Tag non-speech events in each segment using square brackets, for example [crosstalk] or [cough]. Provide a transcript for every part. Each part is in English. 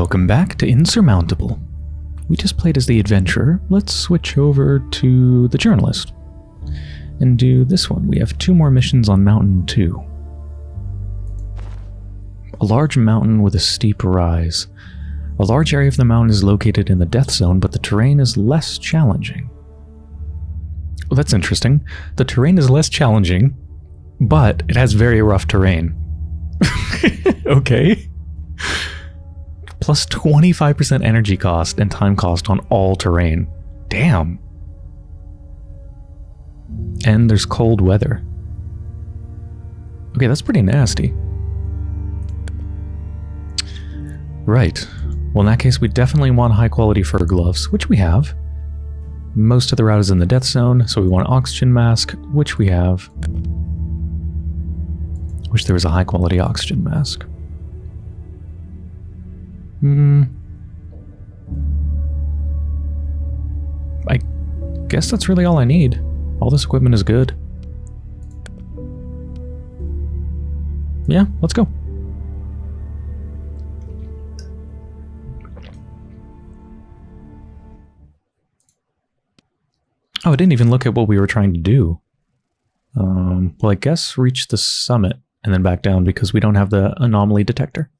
Welcome back to Insurmountable. We just played as the adventurer. Let's switch over to the journalist and do this one. We have two more missions on Mountain 2. A large mountain with a steep rise. A large area of the mountain is located in the death zone, but the terrain is less challenging. Well, that's interesting. The terrain is less challenging, but it has very rough terrain. [laughs] okay plus 25% energy cost and time cost on all terrain. Damn. And there's cold weather. Okay, that's pretty nasty. Right. Well, in that case, we definitely want high quality fur gloves, which we have. Most of the route is in the death zone, so we want oxygen mask, which we have. Wish there was a high quality oxygen mask. Hmm. I guess that's really all I need. All this equipment is good. Yeah, let's go. Oh, I didn't even look at what we were trying to do. Um, well, I guess reach the summit and then back down because we don't have the anomaly detector.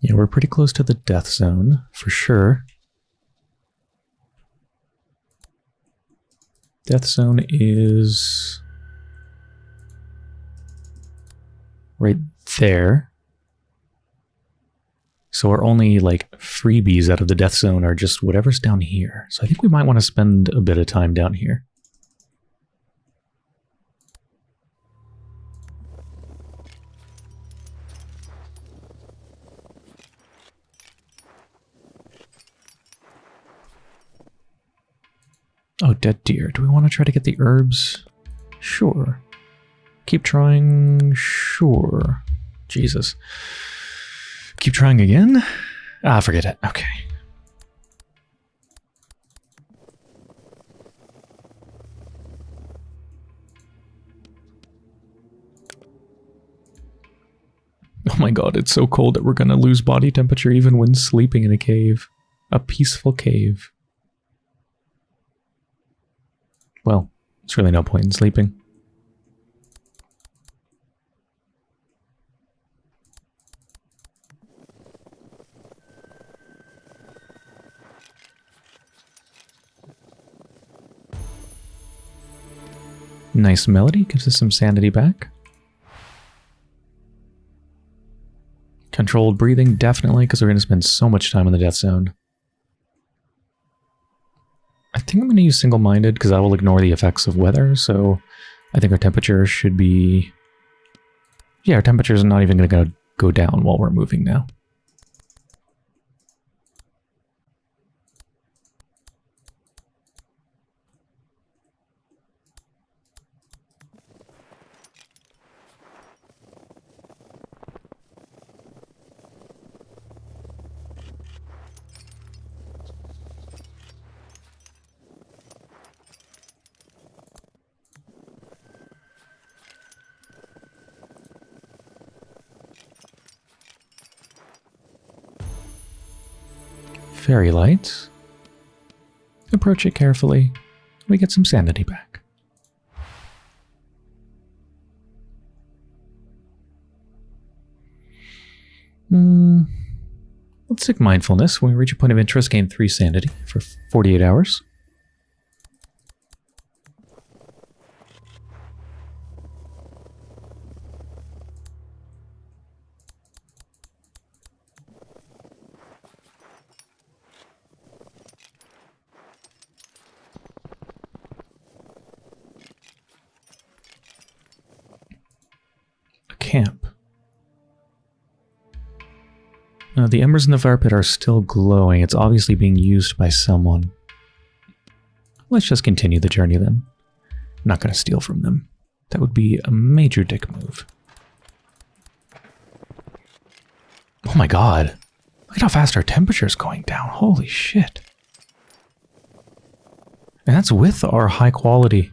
Yeah, we're pretty close to the death zone, for sure. Death zone is right there. So our only like freebies out of the death zone are just whatever's down here. So I think we might want to spend a bit of time down here. Oh, dead deer. Do we want to try to get the herbs? Sure. Keep trying? Sure. Jesus. Keep trying again? Ah, forget it. Okay. Oh my god, it's so cold that we're gonna lose body temperature even when sleeping in a cave. A peaceful cave. Well, it's really no point in sleeping. Nice melody, gives us some sanity back. Controlled breathing, definitely, because we're going to spend so much time in the death zone. I think I'm going to use single-minded because I will ignore the effects of weather, so I think our temperature should be... Yeah, our temperature is not even going to go down while we're moving now. Fairy lights. Approach it carefully. We get some sanity back. Mm, let's take mindfulness. When we reach a point of interest, gain 3 sanity for 48 hours. camp. Uh, the embers in the fire pit are still glowing. It's obviously being used by someone. Let's just continue the journey then. I'm not going to steal from them. That would be a major dick move. Oh my god. Look at how fast our temperature is going down. Holy shit. And that's with our high quality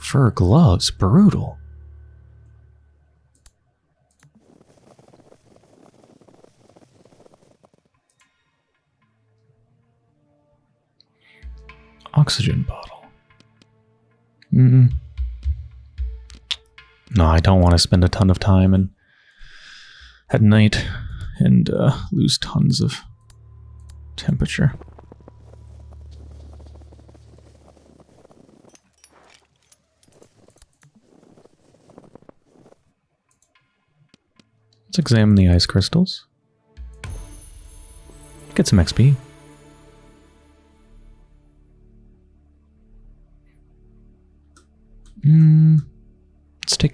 fur gloves. Brutal. Oxygen bottle. Mm. No, I don't want to spend a ton of time and at night and uh, lose tons of temperature. Let's examine the ice crystals. Get some XP.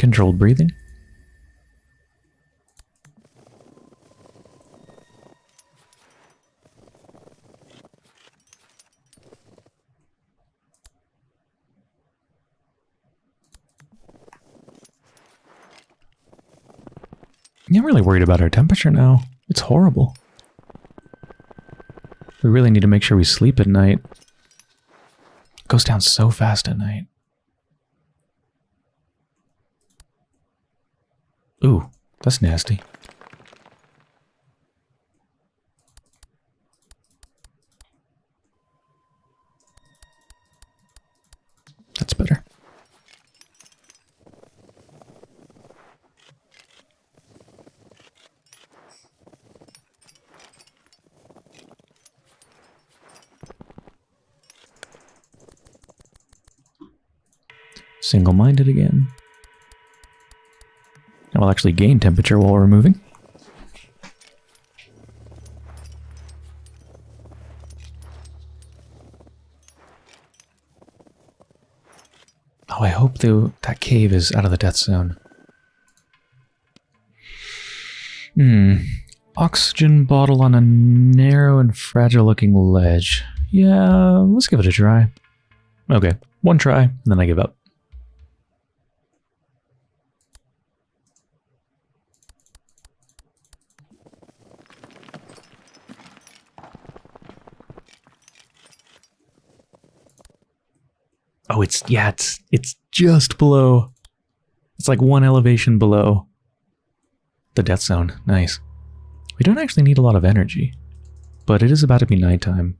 Controlled breathing. I'm really worried about our temperature now. It's horrible. We really need to make sure we sleep at night. It goes down so fast at night. Ooh, that's nasty. That's better. Single-minded again. Actually gain temperature while we're moving. Oh, I hope the, that cave is out of the death zone. Hmm. Oxygen bottle on a narrow and fragile looking ledge. Yeah, let's give it a try. Okay, one try, and then I give up. Oh, it's, yeah, it's, it's just below. It's like one elevation below the death zone. Nice. We don't actually need a lot of energy, but it is about to be nighttime.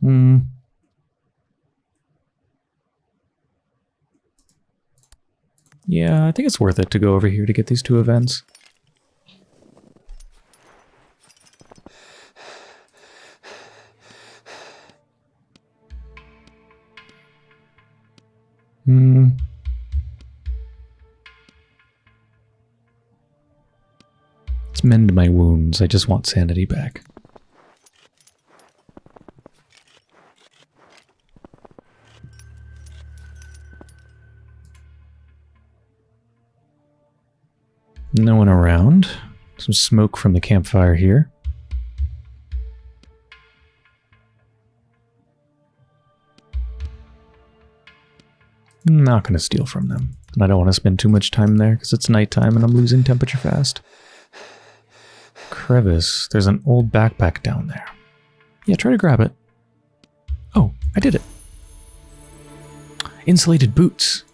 Hmm. Yeah, I think it's worth it to go over here to get these two events. Hmm. Let's mend my wounds. I just want sanity back. No one around. Some smoke from the campfire here. Not going to steal from them. And I don't want to spend too much time there because it's nighttime and I'm losing temperature fast. Crevice. There's an old backpack down there. Yeah, try to grab it. Oh, I did it. Insulated boots.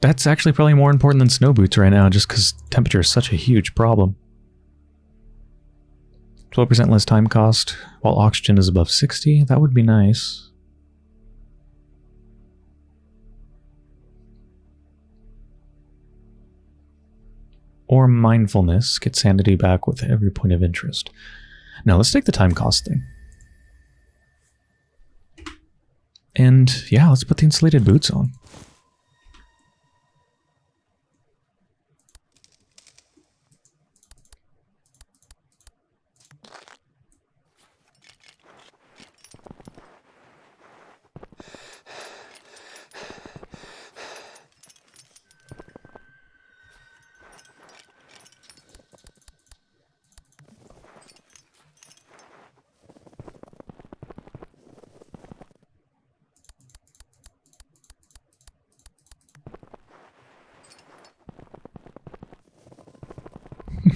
That's actually probably more important than snow boots right now just because temperature is such a huge problem. 12% less time cost while oxygen is above 60. That would be nice. Or mindfulness, get sanity back with every point of interest. Now let's take the time cost thing. And yeah, let's put the insulated boots on.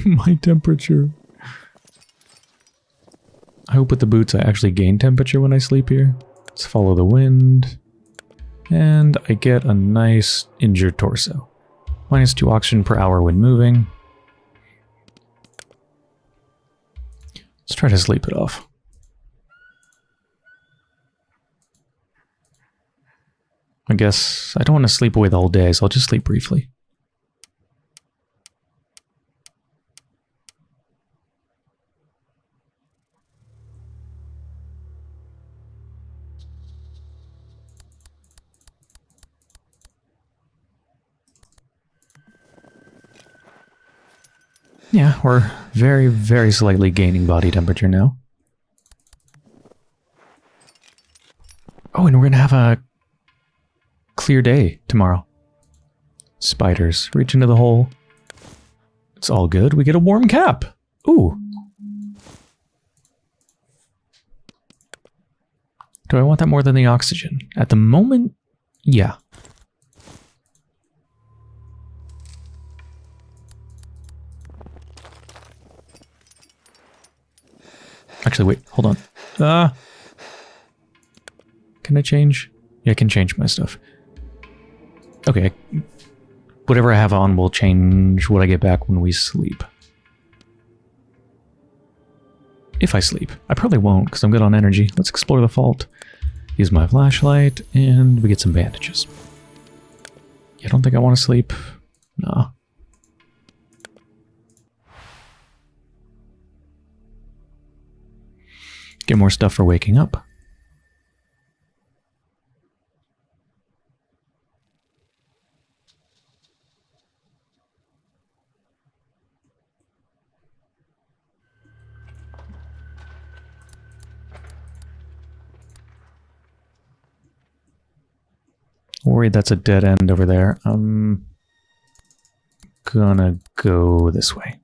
[laughs] my temperature. I hope with the boots I actually gain temperature when I sleep here. Let's follow the wind. And I get a nice injured torso. Minus 2 oxygen per hour when moving. Let's try to sleep it off. I guess I don't want to sleep away the whole day, so I'll just sleep briefly. Yeah, we're very, very slightly gaining body temperature now. Oh, and we're going to have a clear day tomorrow. Spiders reach into the hole. It's all good. We get a warm cap. Ooh. Do I want that more than the oxygen? At the moment, yeah. Actually, wait, hold on. Ah. Uh, can I change? Yeah, I can change my stuff. Okay. Whatever I have on will change what I get back when we sleep. If I sleep. I probably won't, because I'm good on energy. Let's explore the fault. Use my flashlight, and we get some bandages. I don't think I want to sleep. Nah. Get more stuff for waking up. Worried that's a dead end over there. I'm gonna go this way.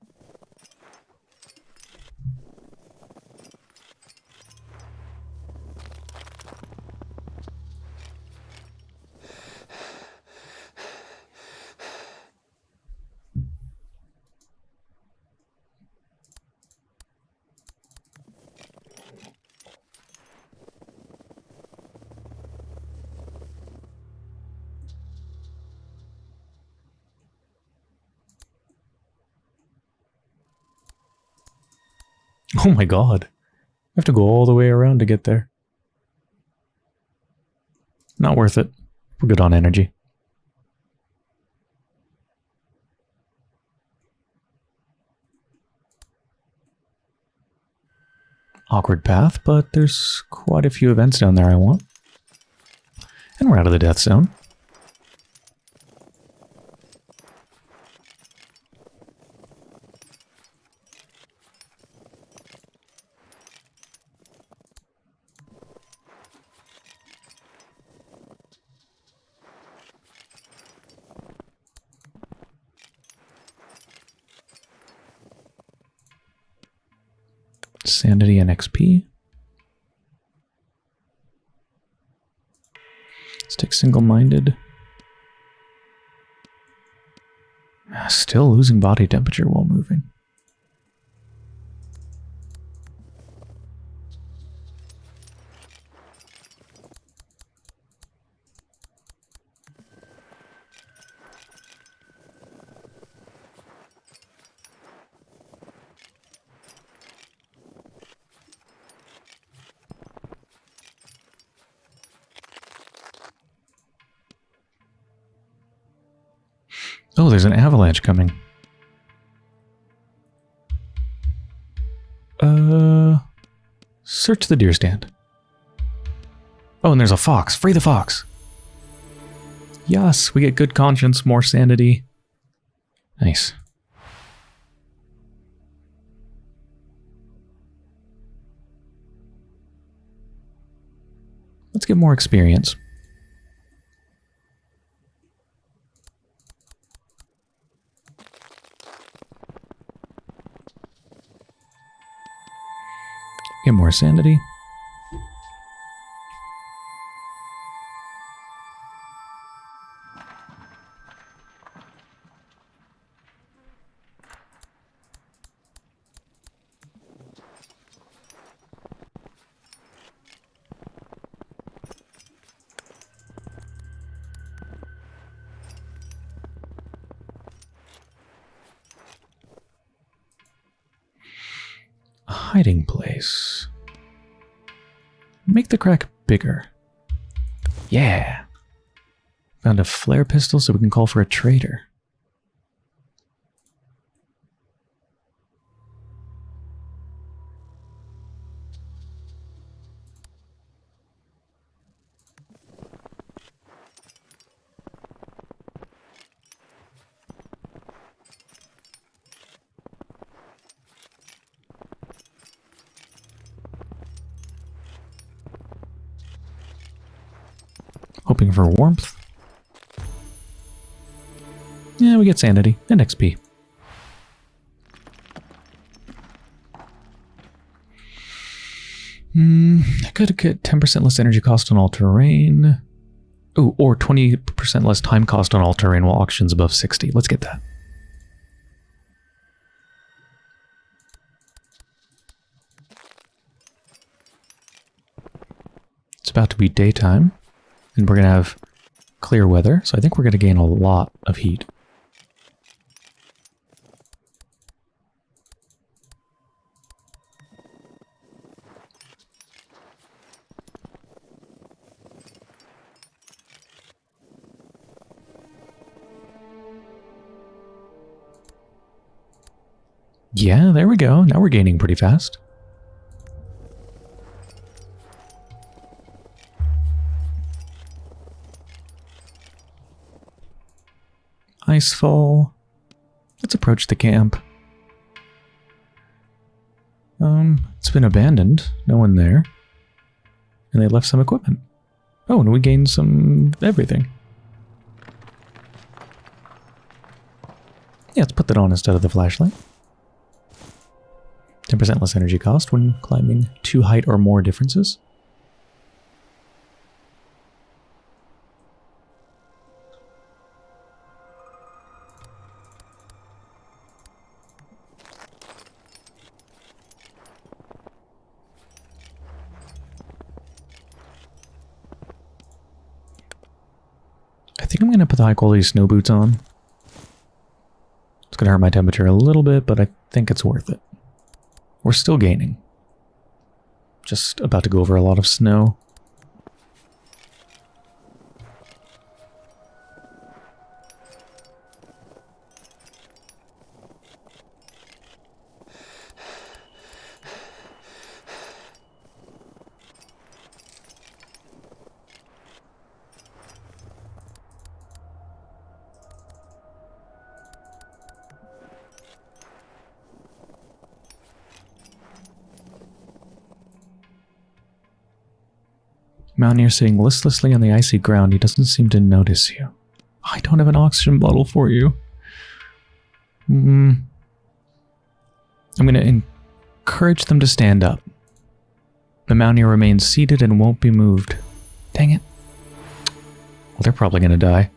[laughs] Oh my god. I have to go all the way around to get there. Not worth it. We're good on energy. Awkward path, but there's quite a few events down there I want. And we're out of the death zone. Sanity and XP. Take single-minded. Ah, still losing body temperature while moving. Oh, there's an avalanche coming. Uh, search the deer stand. Oh, and there's a fox. Free the fox. Yes, we get good conscience, more sanity. Nice. Let's get more experience. more sanity. hiding place. Make the crack bigger. Yeah. Found a flare pistol so we can call for a traitor. Hoping for warmth. Yeah, we get sanity and XP. Hmm, I could get 10% less energy cost on all terrain. Oh, or 20% less time cost on all terrain while auctions above 60. Let's get that. It's about to be daytime, and we're going to have clear weather, so I think we're going to gain a lot of heat. Yeah, there we go. Now we're gaining pretty fast. Icefall. Let's approach the camp. Um, it's been abandoned. No one there. And they left some equipment. Oh, and we gained some everything. Yeah, let's put that on instead of the flashlight. 10% less energy cost when climbing two height or more differences. High quality snow boots on. It's going to hurt my temperature a little bit, but I think it's worth it. We're still gaining. Just about to go over a lot of snow. Mountaineer sitting listlessly on the icy ground. He doesn't seem to notice you. I don't have an oxygen bottle for you. Mm. I'm going to encourage them to stand up. The Mountaineer remains seated and won't be moved. Dang it. Well, they're probably going to die.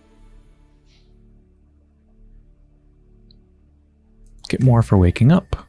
Get more for waking up.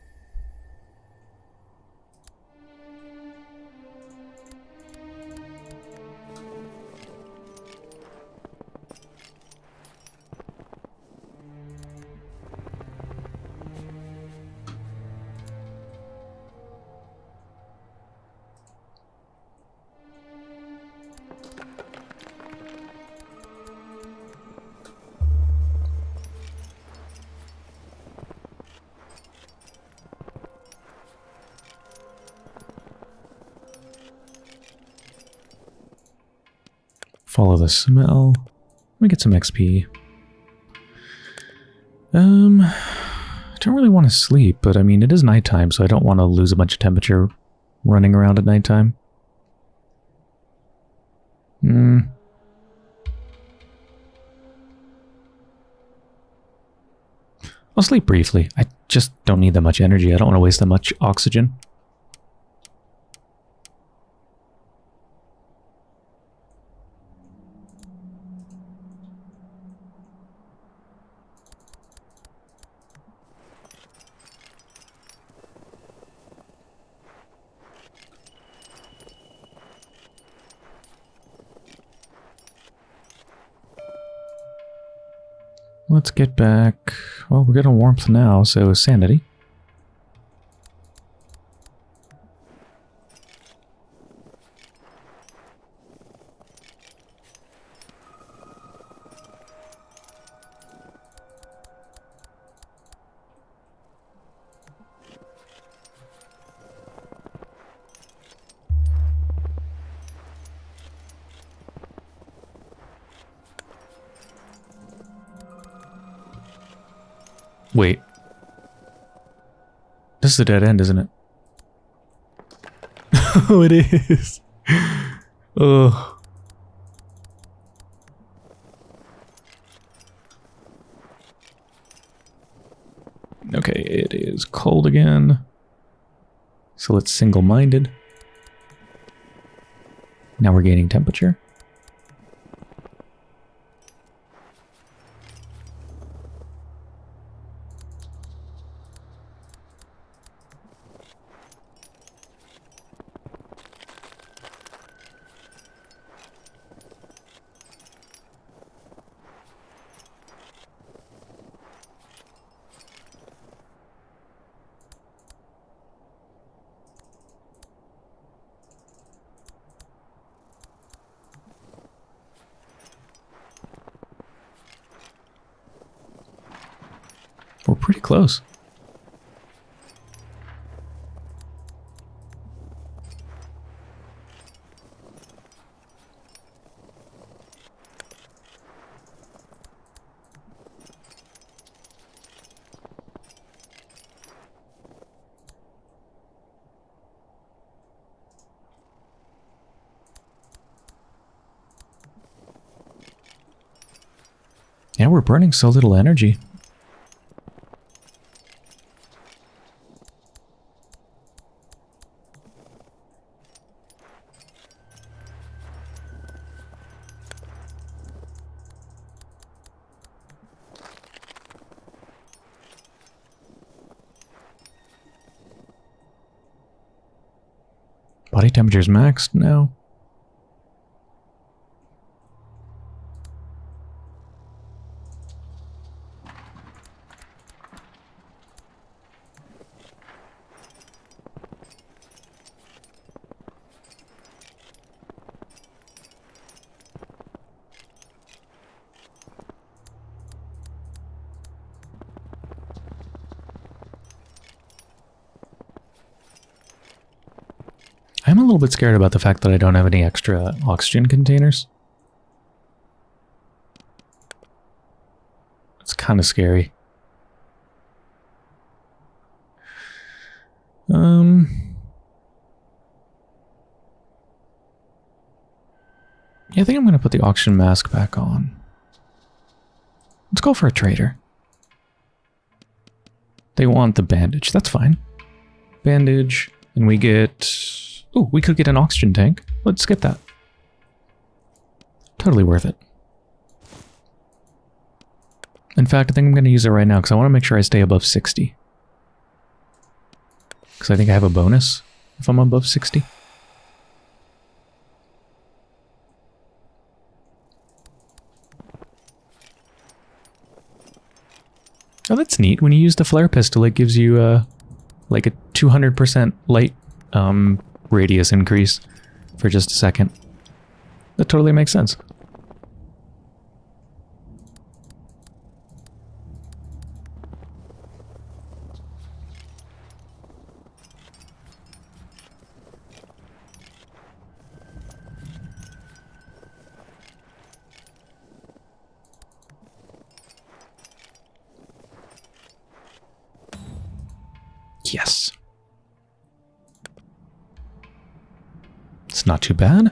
Follow the smell. Let me get some XP. Um, I don't really want to sleep, but I mean, it is nighttime, so I don't want to lose a bunch of temperature running around at nighttime. Hmm. I'll sleep briefly. I just don't need that much energy. I don't want to waste that much oxygen. Let's get back... Well, we're getting warmth now, so sanity. This is a dead end, isn't it? [laughs] oh, it is. Oh. Okay, it is cold again. So it's single-minded. Now we're gaining temperature. We're pretty close. Yeah, we're burning so little energy. Temperature's maxed now. A little bit scared about the fact that I don't have any extra oxygen containers. It's kind of scary. Um... Yeah, I think I'm going to put the oxygen mask back on. Let's go for a trader. They want the bandage. That's fine. Bandage. And we get Oh, we could get an oxygen tank. Let's get that. Totally worth it. In fact, I think I'm going to use it right now because I want to make sure I stay above 60. Because I think I have a bonus if I'm above 60. Oh, that's neat. When you use the flare pistol, it gives you uh, like a 200% light um, radius increase for just a second. That totally makes sense. Yes. It's not too bad.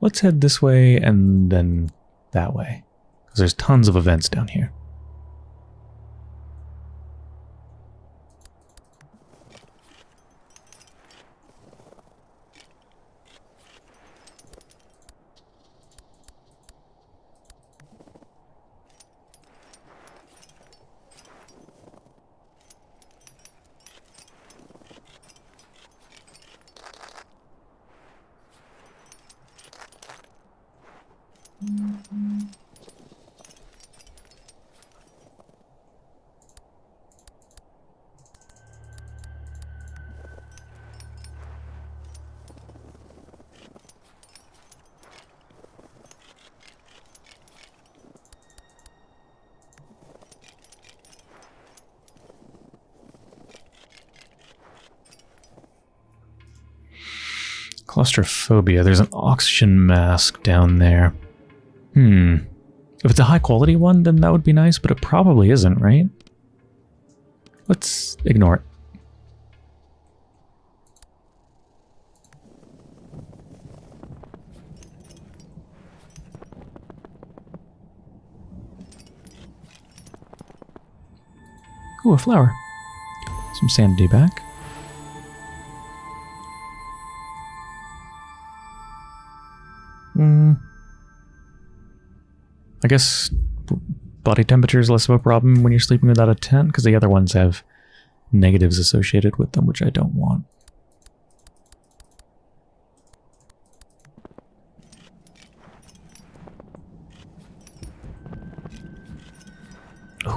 Let's head this way and then that way. Because there's tons of events down here. Claustrophobia. There's an oxygen mask down there. Hmm. If it's a high quality one, then that would be nice, but it probably isn't, right? Let's ignore it. Ooh, a flower. Some sanity back. I guess body temperature is less of a problem when you're sleeping without a tent, because the other ones have negatives associated with them, which I don't want.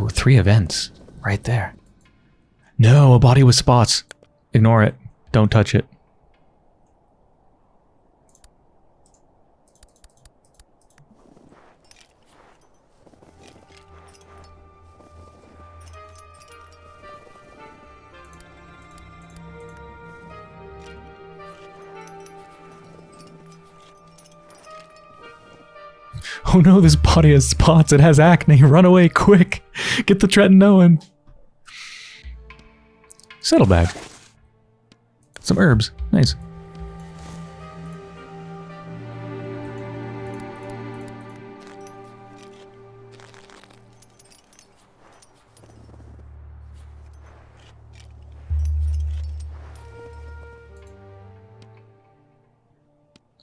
Three events right there. No, a body with spots. Ignore it. Don't touch it. Oh no, this body has spots. It has acne. Run away, quick. Get the tretinoin. Saddlebag. Some herbs. Nice.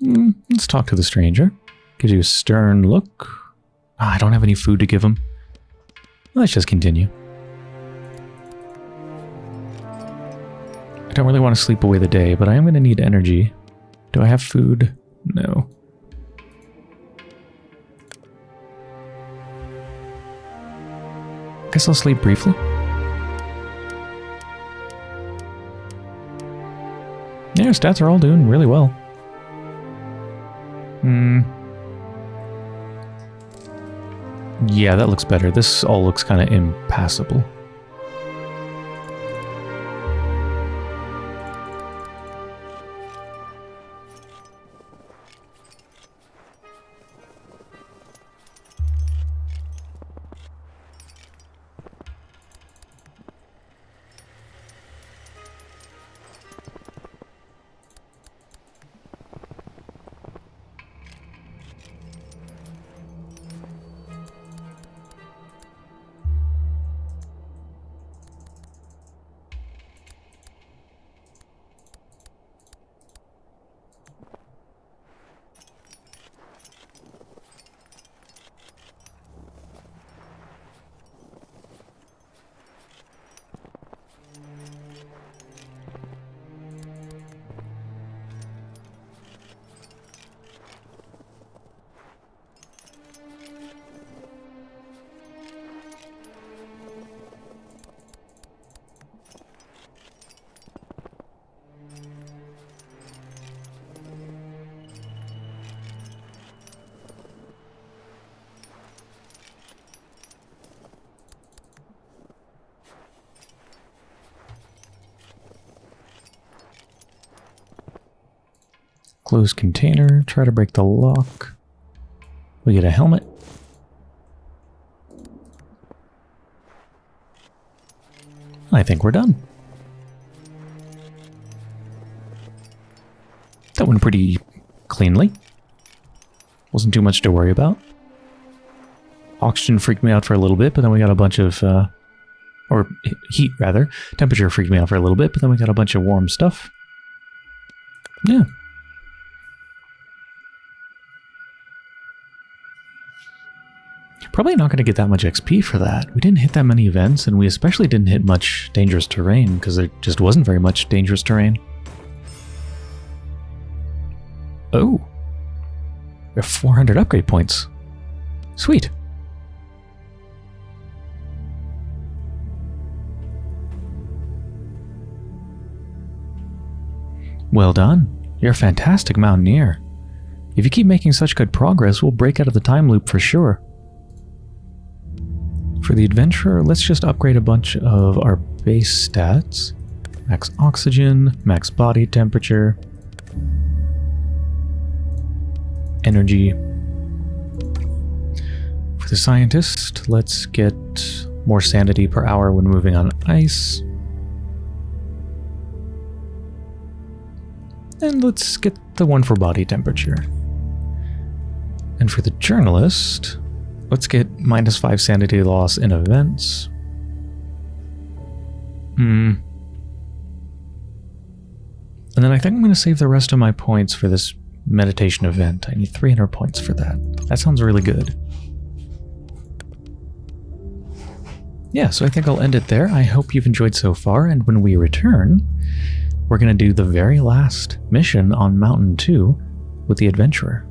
Mm, let's talk to the stranger. Gives you a stern look. Ah, I don't have any food to give him. Let's just continue. I don't really want to sleep away the day, but I am going to need energy. Do I have food? No. Guess I'll sleep briefly. Yeah, stats are all doing really well. Yeah, that looks better. This all looks kind of impassable. Close container. Try to break the lock. We get a helmet. I think we're done. That went pretty cleanly. Wasn't too much to worry about. Oxygen freaked me out for a little bit, but then we got a bunch of, uh, or heat rather. Temperature freaked me out for a little bit, but then we got a bunch of warm stuff. Yeah, Probably not going to get that much XP for that. We didn't hit that many events, and we especially didn't hit much dangerous terrain, because there just wasn't very much dangerous terrain. Oh. We have 400 upgrade points. Sweet. Well done. You're a fantastic mountaineer. If you keep making such good progress, we'll break out of the time loop for sure. For the adventurer, let's just upgrade a bunch of our base stats. Max oxygen, max body temperature. energy. For the scientist, let's get more sanity per hour when moving on ice. And let's get the one for body temperature. And for the journalist, let's get minus 5 sanity loss in events. Hmm. And then I think I'm going to save the rest of my points for this meditation event. I need 300 points for that. That sounds really good. Yeah, so I think I'll end it there. I hope you've enjoyed so far, and when we return, we're going to do the very last mission on Mountain 2 with the Adventurer.